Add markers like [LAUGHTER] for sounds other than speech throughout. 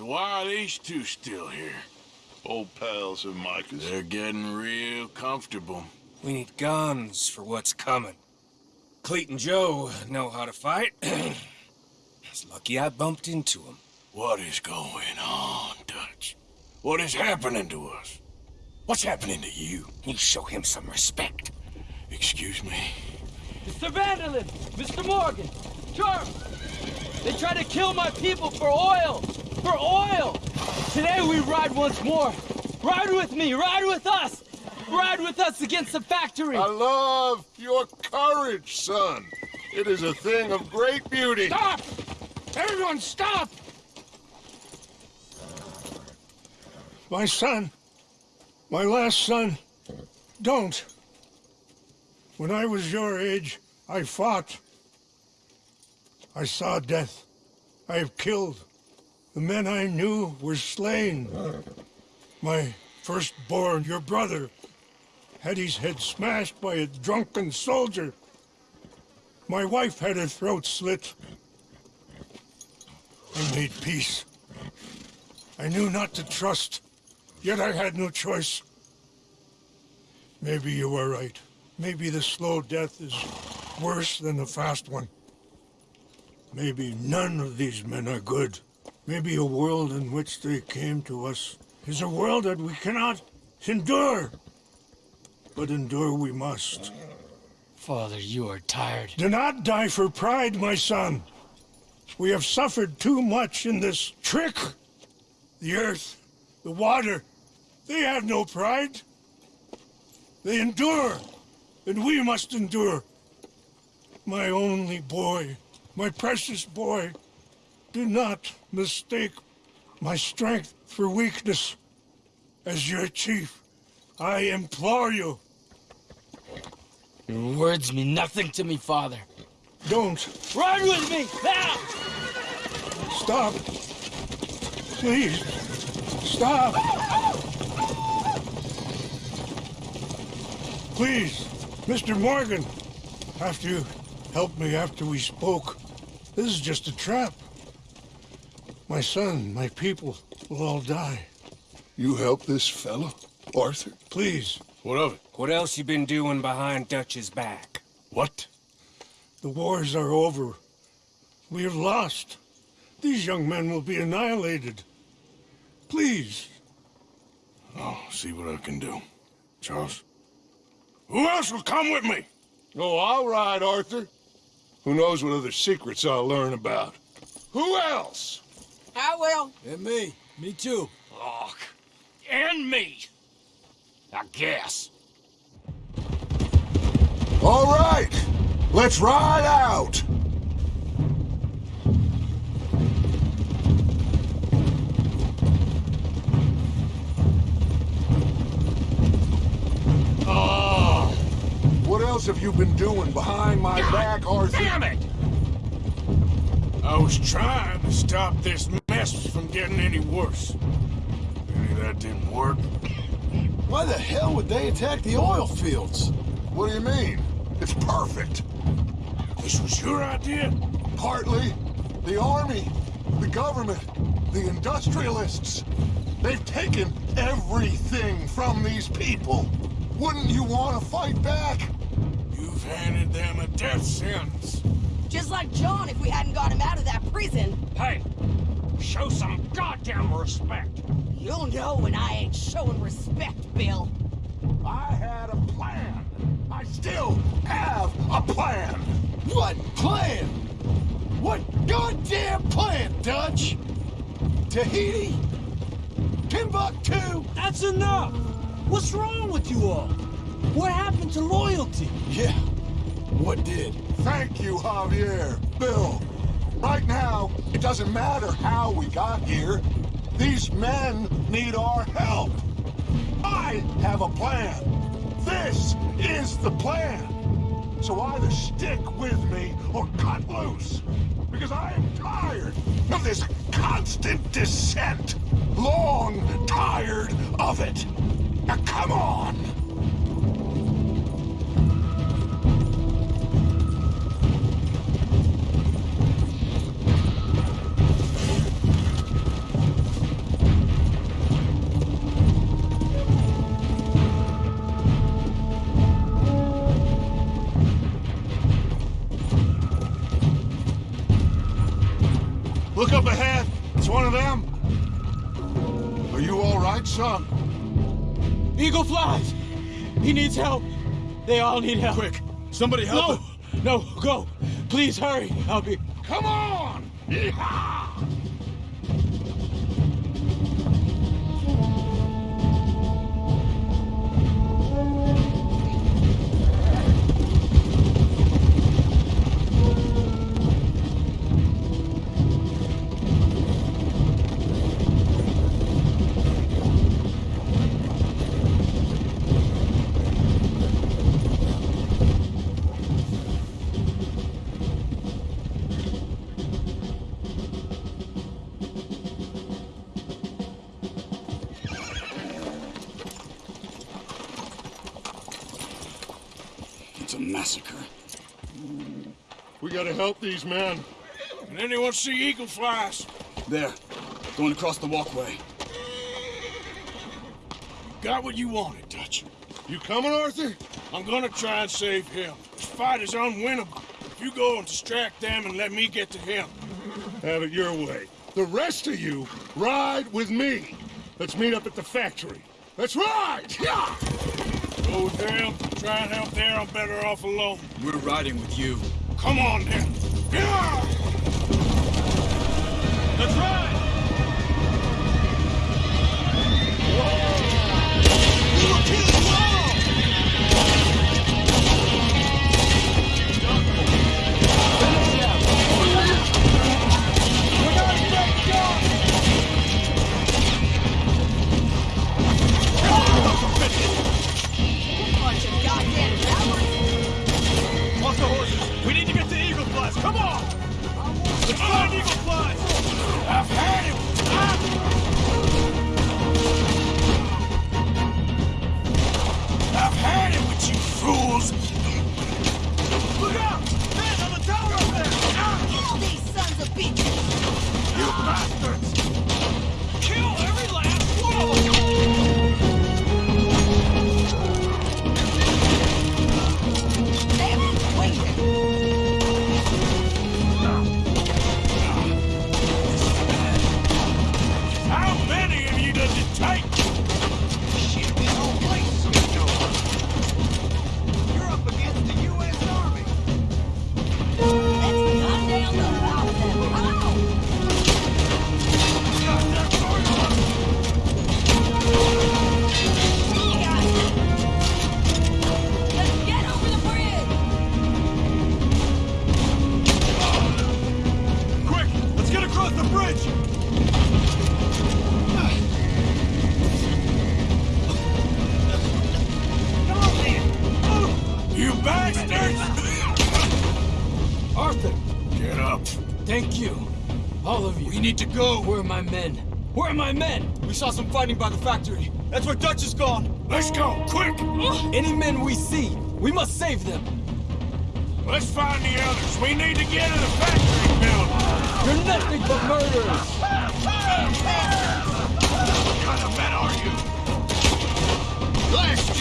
So why are these two still here? Old pals of Micah's. They're getting real comfortable. We need guns for what's coming. Cleet and Joe know how to fight. [CLEARS THROAT] it's lucky I bumped into them. What is going on, Dutch? What is happening to us? What's happening to you? You show him some respect. Excuse me? Mr. van der Linde! Mr. Morgan! Charles! They try to kill my people for oil! For oil! Today we ride once more! Ride with me! Ride with us! Ride with us against the factory! I love your courage, son. It is a thing of great beauty. Stop! Everyone stop! My son, my last son, don't. When I was your age, I fought. I saw death. I have killed. The men I knew were slain. My firstborn, your brother, had his head smashed by a drunken soldier. My wife had her throat slit. I made peace. I knew not to trust, yet I had no choice. Maybe you were right. Maybe the slow death is worse than the fast one. Maybe none of these men are good. Maybe a world in which they came to us is a world that we cannot endure. But endure we must. Father, you are tired. Do not die for pride, my son. We have suffered too much in this trick. The earth, the water, they have no pride. They endure, and we must endure. My only boy, my precious boy, do not mistake my strength for weakness. As your chief, I implore you, Your words mean nothing to me, Father. don't Run with me! Now! stop. Please, stop. Please, Mr. Morgan, after you helped me after we spoke, this is just a trap. My son, my people will all die. You help this fellow, Arthur? Please, What of it? What else you been doing behind Dutch's back? What? the wars are over. We have lost. These young men will be annihilated. Please, I'll see what I can do. Charles? Who else will come with me? Oh, I'll ride, Arthur. Who knows what other secrets I'll learn about. Who else? I will. And me. Me too. Look. And me. I guess. All right, let's ride out. Oh. What else have you been doing behind my back, Arthur? Damn it! I was trying to stop this mess from getting any worse. Any of that didn't work. Why the hell would they attack the oil fields? What do you mean? It's perfect. This was your idea? Partly. The army, the government, the industrialists. They've taken everything from these people. Wouldn't you want to fight back? You've handed them a death sentence. Just like John if we hadn't got him out of that prison. Hey, show some goddamn respect. You'll know when I ain't showing respect, Bill. I had a plan. I still have a plan. What plan? What goddamn plan, Dutch? Tahiti? Timbuktu? That's enough! What's wrong with you all? What happened to loyalty? Yeah. What did? Thank you, Javier. Bill. Right now, it doesn't matter how we got here. These men need our help. I have a plan. This is the plan. So either stick with me or cut loose. Because I am tired of this constant dissent. Long tired of it. Now come on. Needs help! They all need help! Quick, somebody help No! him. No, go! Please hurry! I'll be... Come on! Yeehaw! Help these men. Can anyone see eagle flies? There, going across the walkway. Got what you wanted, Dutch. You coming, Arthur? I'm gonna try and save him. This fight is unwinnable. If you go and distract them and let me get to him. Have it your way. The rest of you, ride with me. Let's meet up at the factory. Let's ride! Yeah! Go with them, try and help there, I'm better off alone. We're riding with you. Come on then. Bunch of goddamn cowards! Off the horses! Flies! Come on! Let's find Eagle Flies! I've had him! To go. Where are my men? Where are my men? We saw some fighting by the factory. That's where Dutch is gone. Let's go, quick! Any men we see, we must save them. Let's find the others. We need to get to the factory building. You're nothing but murderers. What kind of men are you? Blast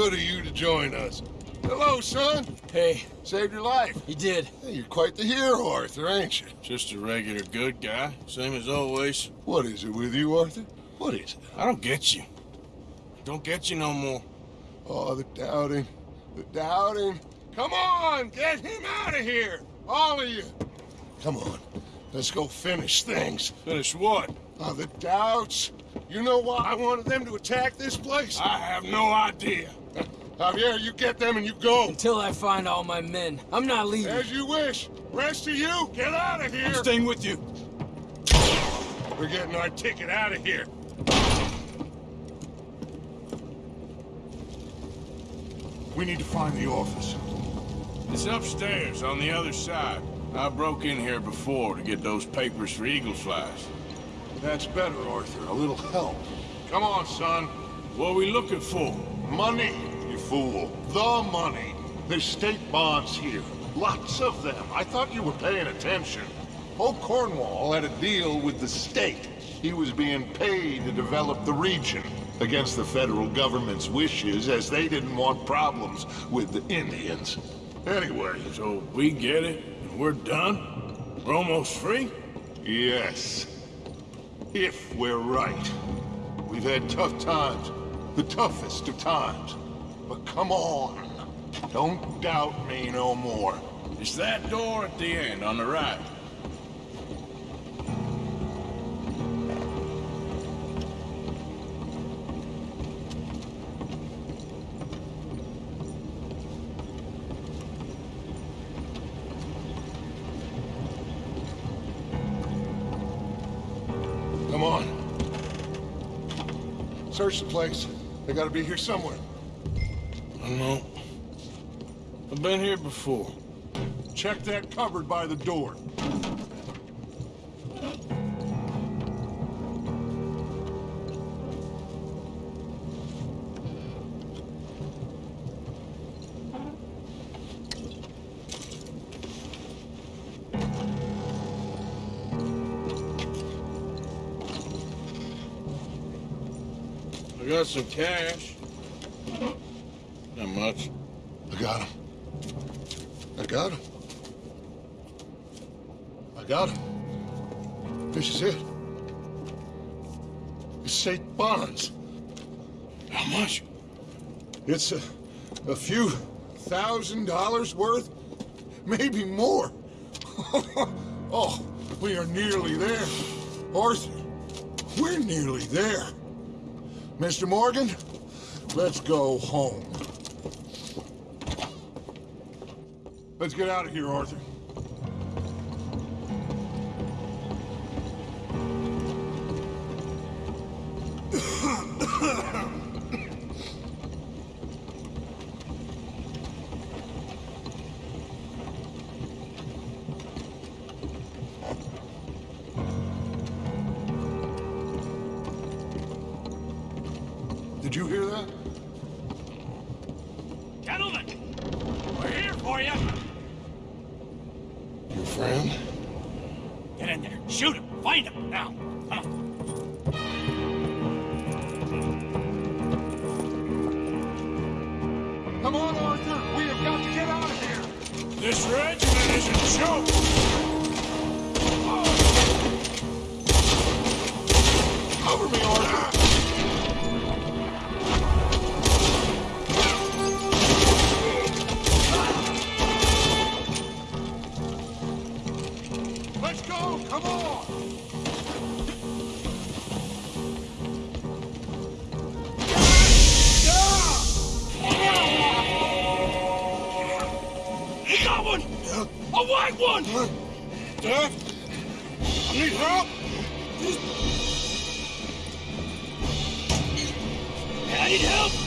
good of you to join us. Hello, son. Hey, Saved your life. he did. Hey, you're quite the hero, Arthur, ain't you? Just a regular good guy, same as always. What is it with you, Arthur? What is it? I don't get you. Don't get you no more. Oh, the doubting. The doubting. Come on, get him out of here. All of you. Come on. Let's go finish things. Finish what? Oh, the doubts. You know why I wanted them to attack this place? I have no idea. Javier, you get them and you go. Until I find all my men, I'm not leaving. As you wish. Rest of you, get out of here. I'm here. staying with you. We're getting our ticket out of here. We need to find the office. It's upstairs on the other side. I broke in here before to get those papers for Eagle Flies. That's better, Arthur. A little help. Come on, son. What are we looking for? Money, you fool. The money. There's state bonds here. Lots of them. I thought you were paying attention. Old Cornwall had a deal with the state. He was being paid to develop the region against the federal government's wishes as they didn't want problems with the Indians. Anyway, So we get it, and we're done? We're almost free? yes. If we're right. We've had tough times. The toughest of times. But come on. Don't doubt me no more. It's that door at the end, on the right. Come on. Search the place. They gotta be here somewhere. I've been here before. Check that cupboard by the door. I got some cash. Not much. I got him. I got him. I got him. This is it. It's St. Bonds. How much? It's a, a few thousand dollars worth, maybe more. [LAUGHS] oh, we are nearly there. Arthur, we're nearly there. Mr. Morgan, let's go home. Let's get out of here, Arthur. Did you hear that? White one! Dad? Need help? I need help!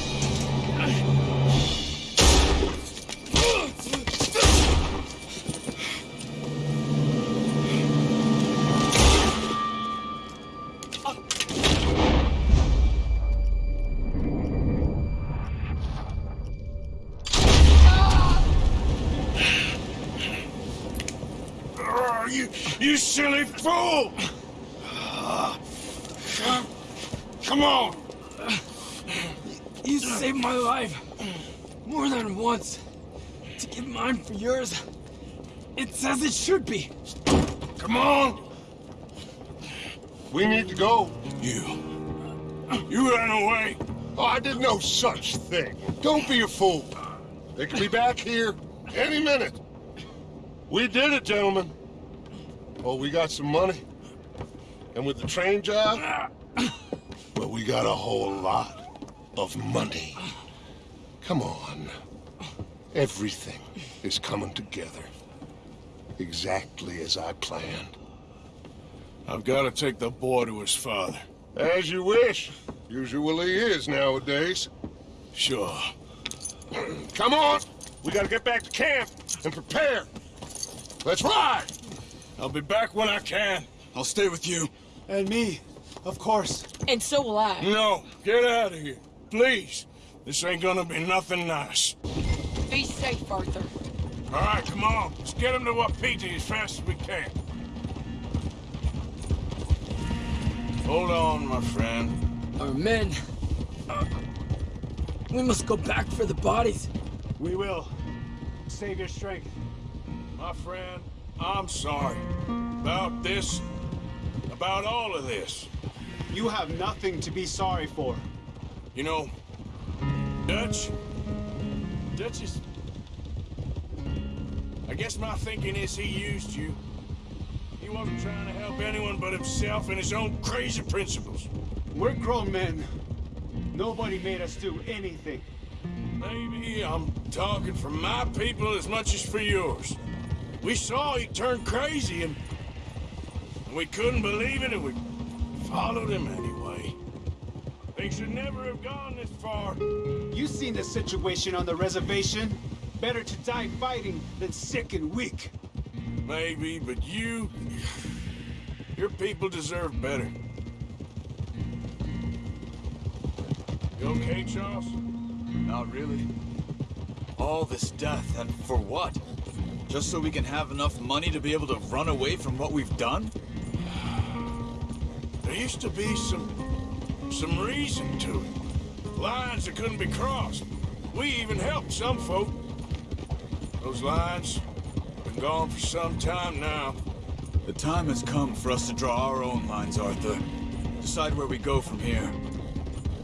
Saved my life. More than once. To give mine for yours. It's as it should be. Come on! We need to go. You. You ran away. Oh, I did no such thing. Don't be a fool. They could be back here any minute. We did it, gentlemen. Oh, we got some money. And with the train job, ah. well, we got a whole lot of money. Come on. Everything is coming together. Exactly as I planned. I've got to take the boy to his father. As you wish. Usually is nowadays. Sure. [CLEARS THROAT] Come on! We gotta get back to camp and prepare. Let's ride! I'll be back when I can. I'll stay with you. And me, of course. And so will I. No, get out of here. Please. This ain't gonna be nothing nice. Be safe, Arthur. All right, come on. Let's get him to Wapiti as fast as we can. Hold on, my friend. Our men. uh, we must go back for the bodies. We will. Save your strength. My friend, I'm sorry. About this. About all of this. You have nothing to be sorry for. You know, Dutch. Dutch is. I guess my thinking is he used you. He wasn't trying to help anyone but himself and his own crazy principles. We're grown men. Nobody made us do anything. Maybe I'm talking for my people as much as for yours. We saw he turned crazy and, and we couldn't believe it and we followed him anyway. Things should never have gone this far. You seen the situation on the reservation? Better to die fighting than sick and weak. Maybe, but you... Your people deserve better. You okay, Charles? Not really. All this death, and for what? Just so we can have enough money to be able to run away from what we've done? There used to be some... some reason to it. Lines that couldn't be crossed. We even helped some folk. Those lines been gone for some time now. The time has come for us to draw our own lines, Arthur. Decide where we go from here.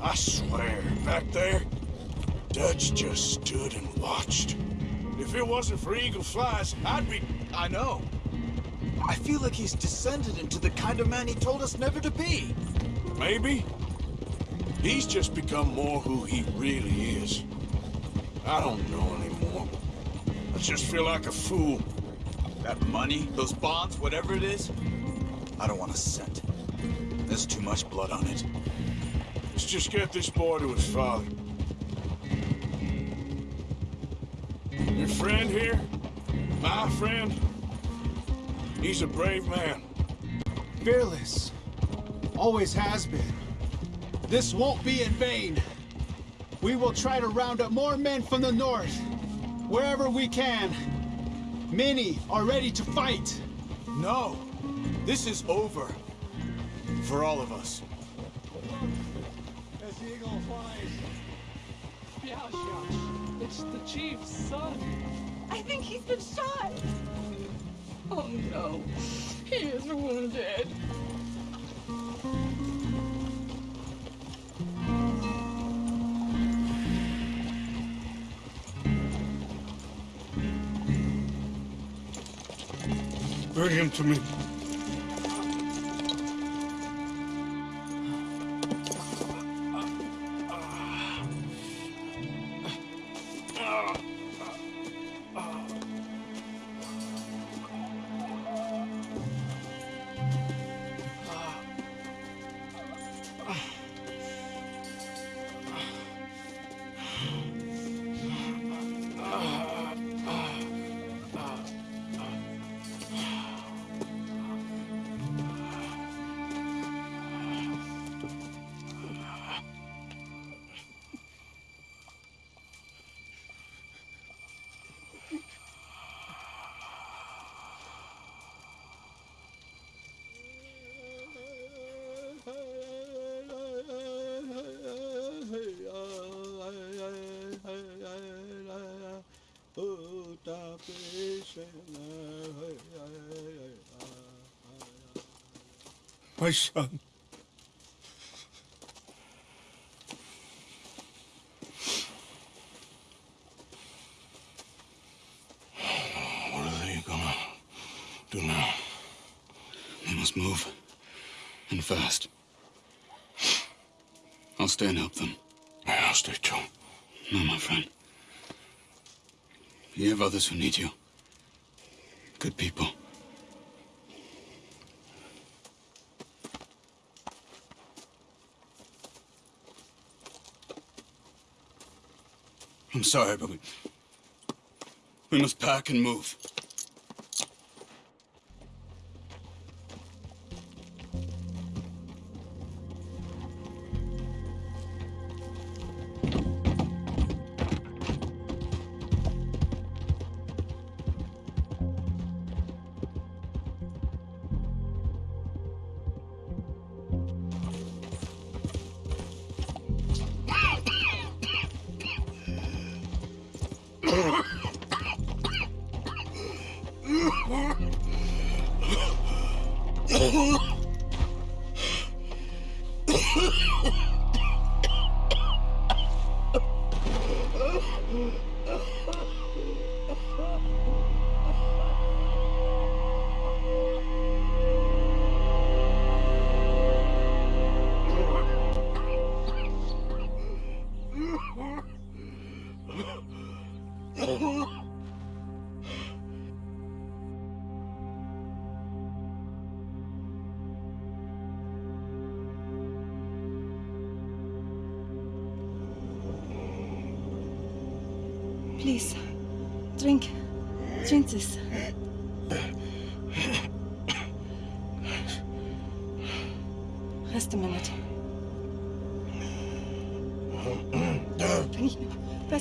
I swear, back there, Dutch just stood and watched. If it wasn't for Eagle Flies, I'd be... I know. I feel like he's descended into the kind of man he told us never to be. Maybe. He's just become more who he really is. I don't know anymore. I just feel like a fool. That money, those bonds, whatever it is, I don't want a cent. There's too much blood on it. Let's just get this boy to his father. Your friend here, my friend, he's a brave man. Fearless. Always has been. This won't be in vain. We will try to round up more men from the north, wherever we can. Many are ready to fight. No! This is over. For all of us. As the eagle flies. It's the chief's son. I think he's been shot. Oh no. He is wounded. Bring him to me. My son. What are they gonna do now? They must move. And fast. I'll stay and help them. Yeah, I'll stay too. No, my friend. You have others who need you. Good people. I'm sorry, but we... We must pack and move.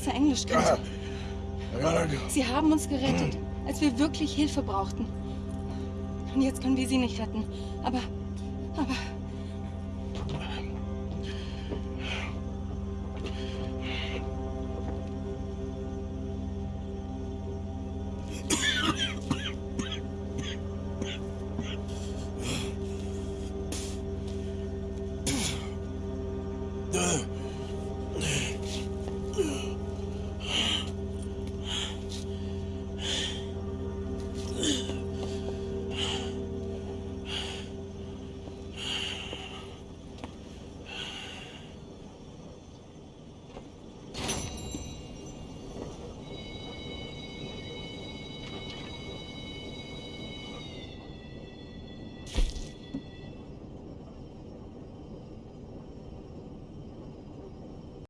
Besser Englisch go. Sie haben uns gerettet, als wir wirklich Hilfe brauchten. Und jetzt können wir sie nicht retten. Aber